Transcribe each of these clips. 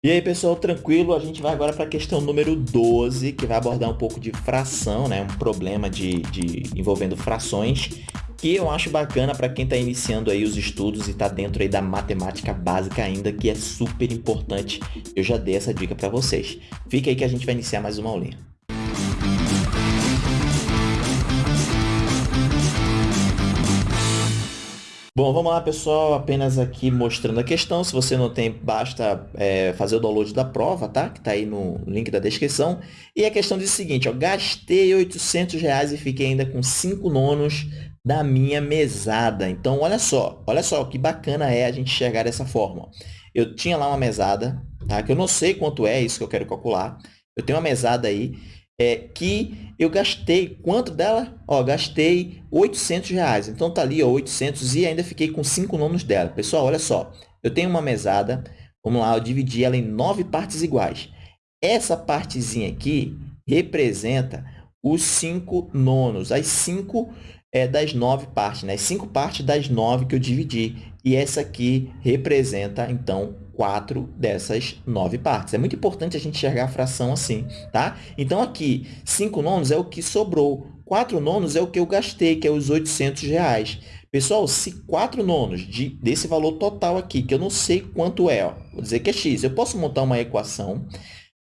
E aí, pessoal, tranquilo? A gente vai agora para a questão número 12, que vai abordar um pouco de fração, né? Um problema de, de envolvendo frações, que eu acho bacana para quem está iniciando aí os estudos e está dentro aí da matemática básica ainda, que é super importante. Eu já dei essa dica para vocês. Fica aí que a gente vai iniciar mais uma aulinha. Bom, vamos lá, pessoal. Apenas aqui mostrando a questão. Se você não tem, basta é, fazer o download da prova, tá? Que está aí no link da descrição. E a questão diz o seguinte, ó, gastei 800 reais e fiquei ainda com 5 nonos da minha mesada. Então, olha só, olha só que bacana é a gente enxergar dessa forma. Eu tinha lá uma mesada, tá? Que eu não sei quanto é isso que eu quero calcular. Eu tenho uma mesada aí é, que eu gastei, quanto dela? Ó, gastei 800 reais. Então, tá ali, ó, 800 e ainda fiquei com 5 nonos dela. Pessoal, olha só, eu tenho uma mesada, vamos lá, eu dividi ela em nove partes iguais. Essa partezinha aqui representa os 5 nonos, as 5 é, das nove partes, né? 5 partes das nove que eu dividi. E essa aqui representa, então, quatro dessas nove partes. É muito importante a gente enxergar a fração assim, tá? Então, aqui, 5 nonos é o que sobrou. 4 nonos é o que eu gastei, que é os 800 reais. Pessoal, se 4 nonos de, desse valor total aqui, que eu não sei quanto é, ó, vou dizer que é x, eu posso montar uma equação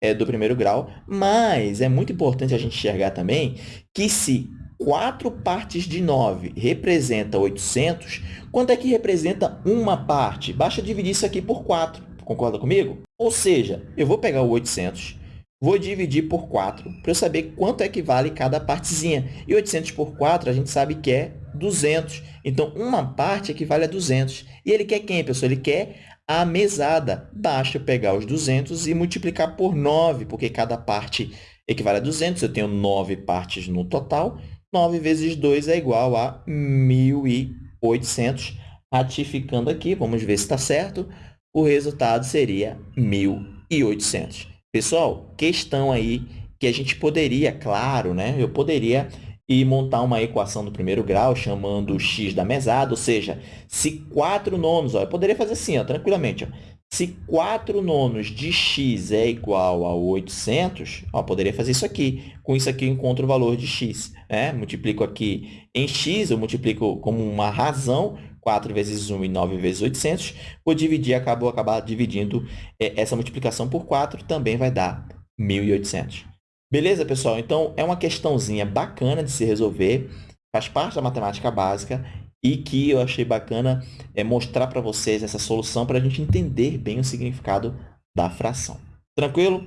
é, do primeiro grau, mas é muito importante a gente enxergar também que se 4 partes de 9 representa 800, quanto é que representa uma parte? Basta dividir isso aqui por 4, concorda comigo? Ou seja, eu vou pegar o 800, vou dividir por 4 para eu saber quanto é que vale cada partezinha. E 800 por 4 a gente sabe que é 200. Então, uma parte equivale a 200. E ele quer quem, pessoal? Ele quer a mesada. Basta pegar os 200 e multiplicar por 9, porque cada parte equivale a 200. Eu tenho 9 partes no total. 9 vezes 2 é igual a 1.800. Ratificando aqui, vamos ver se está certo. O resultado seria 1.800. Pessoal, questão aí que a gente poderia, claro, né? Eu poderia ir montar uma equação do primeiro grau chamando x da mesada, ou seja, se 4 nonos, ó, eu poderia fazer assim, ó, tranquilamente, ó, se 4 nonos de x é igual a 800, ó, poderia fazer isso aqui. Com isso aqui, eu encontro o valor de x. Né? Multiplico aqui em x, eu multiplico como uma razão, 4 vezes 1 e 9 vezes 800. Vou dividir, acabo acabar dividindo é, essa multiplicação por 4, também vai dar 1.800. Beleza, pessoal? Então, é uma questãozinha bacana de se resolver, faz parte da matemática básica e que eu achei bacana é mostrar para vocês essa solução para a gente entender bem o significado da fração. Tranquilo?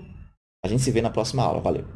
A gente se vê na próxima aula. Valeu!